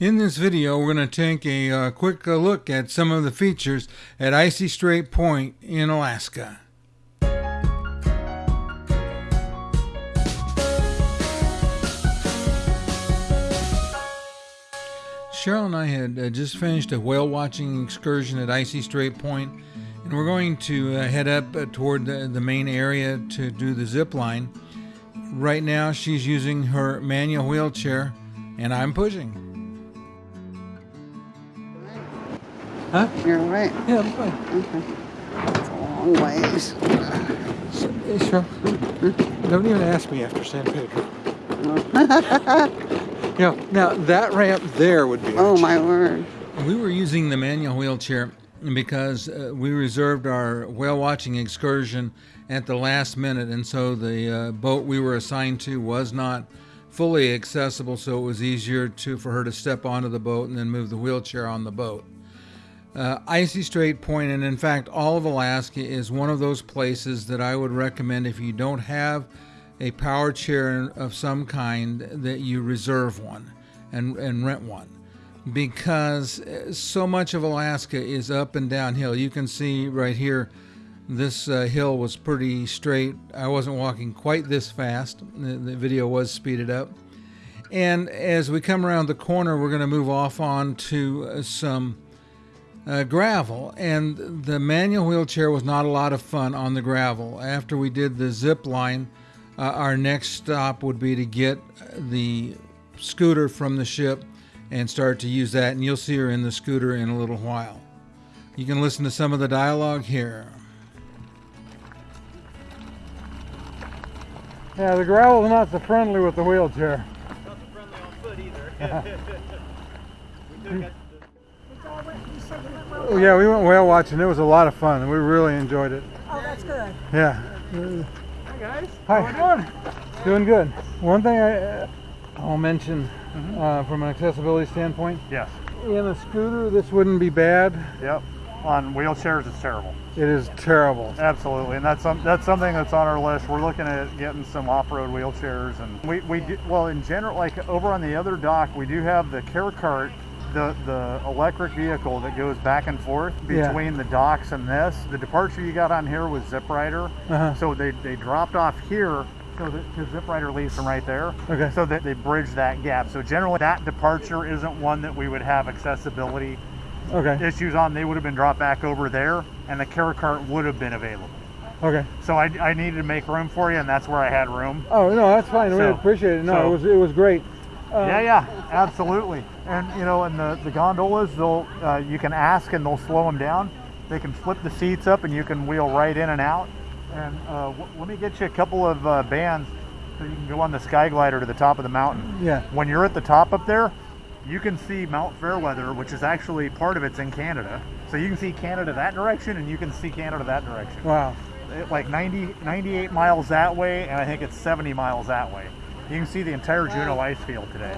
In this video, we're going to take a uh, quick uh, look at some of the features at Icy Strait Point in Alaska. Cheryl and I had uh, just finished a whale watching excursion at Icy Strait Point, and we're going to uh, head up uh, toward the, the main area to do the zip line. Right now, she's using her manual wheelchair, and I'm pushing. Huh? You're right. Yeah, I'm fine. Okay. It's a long ways. Hey, Cheryl. Don't even ask me after San Pedro. you know, now that ramp there would be. Oh my word. We were using the manual wheelchair because uh, we reserved our whale watching excursion at the last minute, and so the uh, boat we were assigned to was not fully accessible, so it was easier to for her to step onto the boat and then move the wheelchair on the boat. Uh, Icy Strait Point, and in fact, all of Alaska is one of those places that I would recommend if you don't have a power chair of some kind that you reserve one and, and rent one because uh, so much of Alaska is up and downhill. You can see right here, this uh, hill was pretty straight. I wasn't walking quite this fast. The, the video was speeded up. And as we come around the corner, we're going to move off on to uh, some uh, gravel. And the manual wheelchair was not a lot of fun on the gravel. After we did the zip line, uh, our next stop would be to get the scooter from the ship and start to use that. And you'll see her in the scooter in a little while. You can listen to some of the dialogue here. Yeah, the gravel's not so friendly with the wheelchair. Not so friendly on foot either. we. Oh, yeah, we went whale watching. It was a lot of fun. We really enjoyed it. Oh, that's good. Yeah. Hi guys. Hi. How we doing? Doing good. One thing I, uh, I'll mention uh, from an accessibility standpoint, Yes. in a scooter, this wouldn't be bad. Yep. On wheelchairs, it's terrible. It is terrible. Absolutely, and that's some, that's something that's on our list. We're looking at getting some off-road wheelchairs, and we we do, well in general, like over on the other dock, we do have the care cart. The, the electric vehicle that goes back and forth Yeah. between the docks and this. The departure you got on here was Zip Rider. Uh-huh. So they, they dropped off here so that because Zip Rider leaves from right there. Okay. So that they bridge that gap. So generally that departure isn't one that we would have accessibility Okay. issues on. They would have been dropped back over there and the care cart would have been available. Okay. So I, I needed to make room for you and that's where I had room. Oh no, that's fine. we So- appreciate it. No, so- it was it was great. Uh, yeah, yeah, absolutely. And you know, and the, the gondolas, they'll uh, you can ask and they'll slow them down. They can flip the seats up and you can wheel right in and out. And uh, w- let me get you a couple of uh, bands so you can go on the sky glider to the top of the mountain. Yeah. When you're at the top up there, you can see Mount Fairweather, which is actually part of it's in Canada. So you can see Canada that direction and you can see Canada that direction. Wow. It- like 90, 98 miles that way, and I think it's 70 miles that way. You can see the entire Juneau ice field today.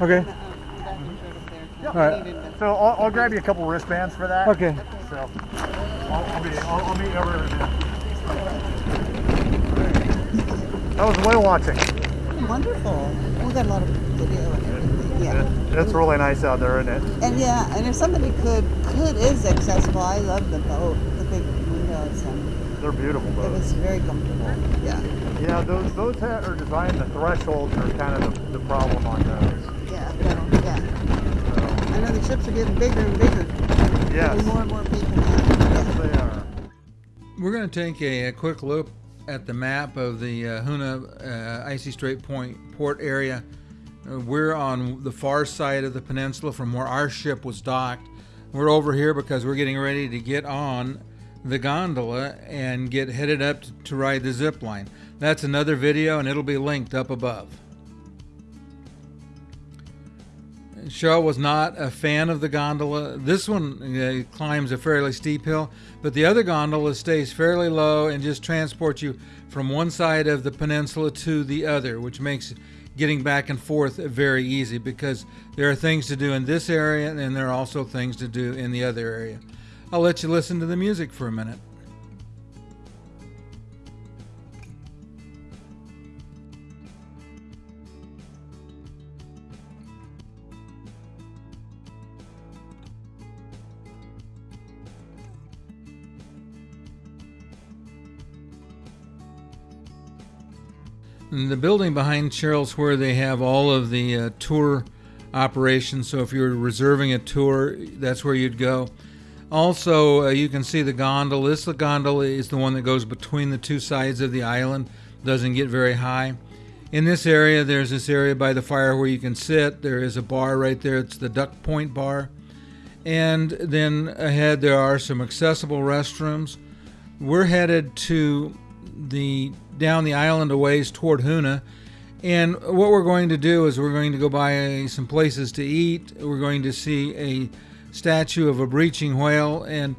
Okay. Um, All right. So I'll, I'll grab you a couple wristbands for that. Okay. So I'll, I'll, be, I'll, I'll meet you over there. That was whale watching. Wonderful. We got a lot of video and everything. Yeah. It's really nice out there, isn't it? And yeah, and if somebody could could is accessible, I love the boat, the big windows, and They're beautiful it boats. was very comfortable. Yeah. Yeah, those those ha- are designed. The thresholds are kind of the, the problem on those. Yeah. No, yeah. I know the ships are getting bigger and bigger. Yes, Getting more and more people now. yes, they are. We're going to take a, a quick look at the map of the uh, Hoonah uh, Icy Strait Point port area. Uh, we're on the far side of the peninsula from where our ship was docked. We're over here because we're getting ready to get on the gondola and get headed up to, ride the zip line. That's another video and it'll be linked up above. Cheryl was not a fan of the gondola. This one climbs a fairly steep hill, but the other gondola stays fairly low and just transports you from one side of the peninsula to the other, which makes getting back and forth very easy because there are things to do in this area and there are also things to do in the other area. I'll let you listen to the music for a minute. The building behind Cheryl's where they have all of the uh, tour operations. So if you're reserving a tour, that's where you'd go. Also, uh, you can see the gondola. This the gondola is the one that goes between the two sides of the island. Doesn't get very high. In this area, there's this area by the fire where you can sit. There is a bar right there. It's the Duck Point Bar. And then ahead, there are some accessible restrooms. We're headed to the down the island a ways toward Hoonah. And what we're going to do is we're going to go by some places to eat. We're going to see a statue of a breaching whale. And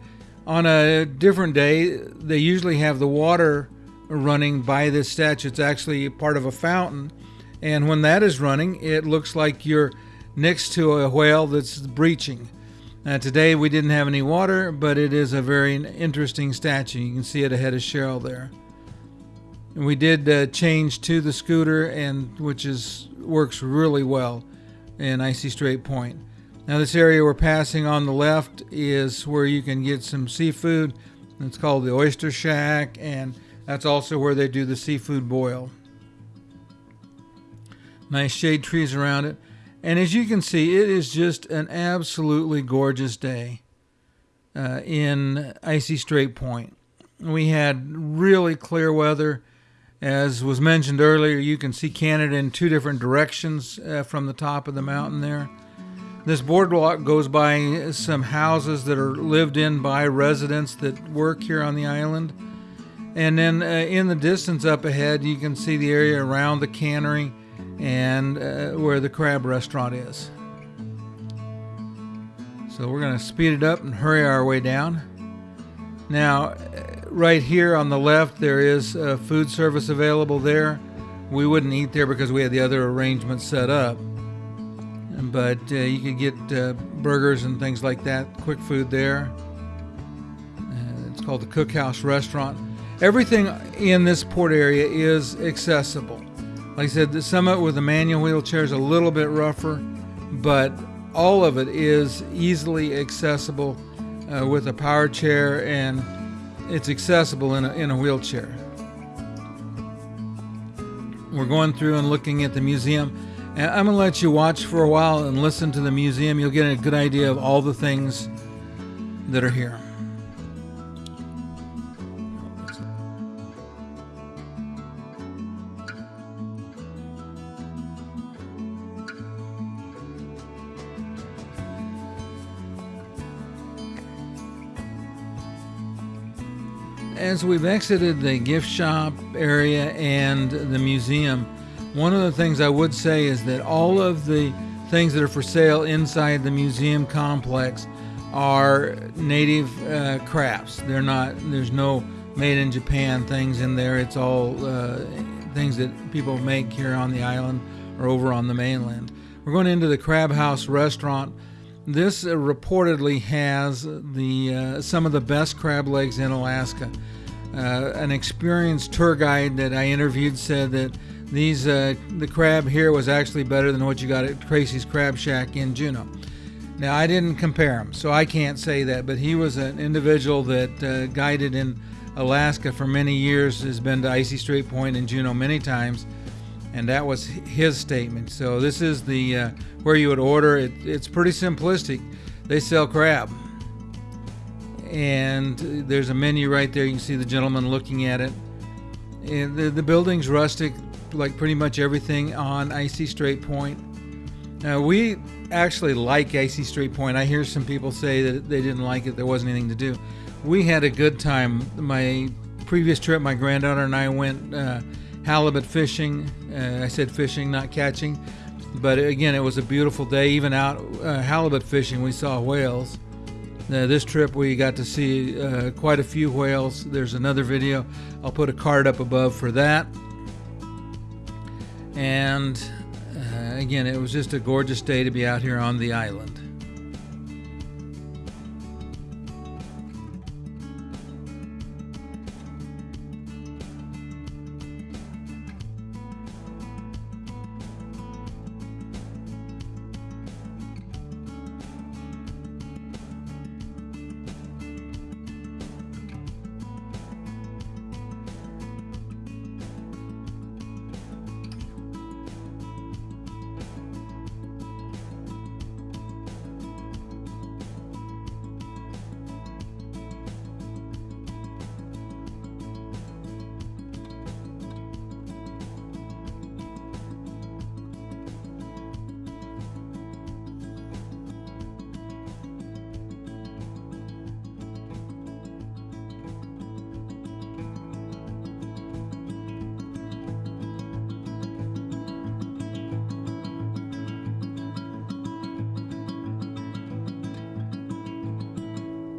on a different day, they usually have the water running by this statue. It's actually part of a fountain. And when that is running, it looks like you're next to a whale that's breaching. Uh, today we didn't have any water, but it is a very interesting statue. You can see it ahead of Cheryl there. And we did uh, change to the scooter, and which is works really well in Icy Strait Point. Now this area we're passing on the left is where you can get some seafood. It's called the Oyster Shack, and that's also where they do the seafood boil. Nice shade trees around it. And as you can see, it is just an absolutely gorgeous day uh, in Icy Strait Point. We had really clear weather. As was mentioned earlier, you can see Canada in two different directions uh, from the top of the mountain there. This boardwalk goes by some houses that are lived in by residents that work here on the island. And then uh, in the distance up ahead, you can see the area around the cannery and uh, where the crab restaurant is. So we're going to speed it up and hurry our way down. Now, uh, right here on the left, there is uh, food service available there. We wouldn't eat there because we had the other arrangements set up. But uh, you could get uh, burgers and things like that, quick food there. it's called the Cookhouse Restaurant everything in this port area is accessible. Like I said, the summit with the manual wheelchair is a little bit rougher, but all of it is easily accessible uh, with a power chair and it's accessible in a, in a wheelchair. We're going through and looking at the museum. And I'm going to let you watch for a while and listen to the museum. You'll get a good idea of all the things that are here. as we've exited the gift shop area and the museum, one of the things I would say is that all of the things that are for sale inside the museum complex are native uh, crafts. They're not. There's no made in Japan things in there. It's all uh, things that people make here on the island or over on the mainland. We're going into the Crab House restaurant. This uh, reportedly has the uh, some of the best crab legs in Alaska. Uh, an experienced tour guide that I interviewed said that these uh, the crab here was actually better than what you got at Tracy's Crab Shack in Juneau. Now I didn't compare them, so I can't say that. But he was an individual that uh, guided in Alaska for many years, has been to Icy Strait Point in Juneau many times, and that was his statement. So this is the uh, where you would order it. It's pretty simplistic. They sell crab and there's a menu right there. You can see the gentleman looking at it. And the, the building's rustic, like pretty much everything on Icy Strait Point. Now, we actually like Icy Strait Point. I hear some people say that they didn't like it, there wasn't anything to do. We had a good time. My previous trip, my granddaughter and I went uh, halibut fishing. Uh, I said fishing, not catching. But again, it was a beautiful day. Even out uh, halibut fishing, we saw whales. Uh, this trip we got to see uh, quite a few whales. There's another video. I'll put a card up above for that. And uh, again, it was just a gorgeous day to be out here on the island.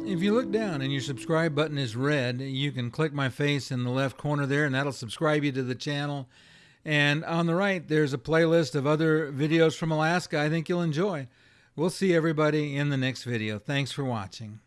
If you look down and your subscribe button is red, you can click my face in the left corner there, and that'll subscribe you to the channel. And on the right, there's a playlist of other videos from Alaska I think you'll enjoy. We'll see everybody in the next video. Thanks for watching.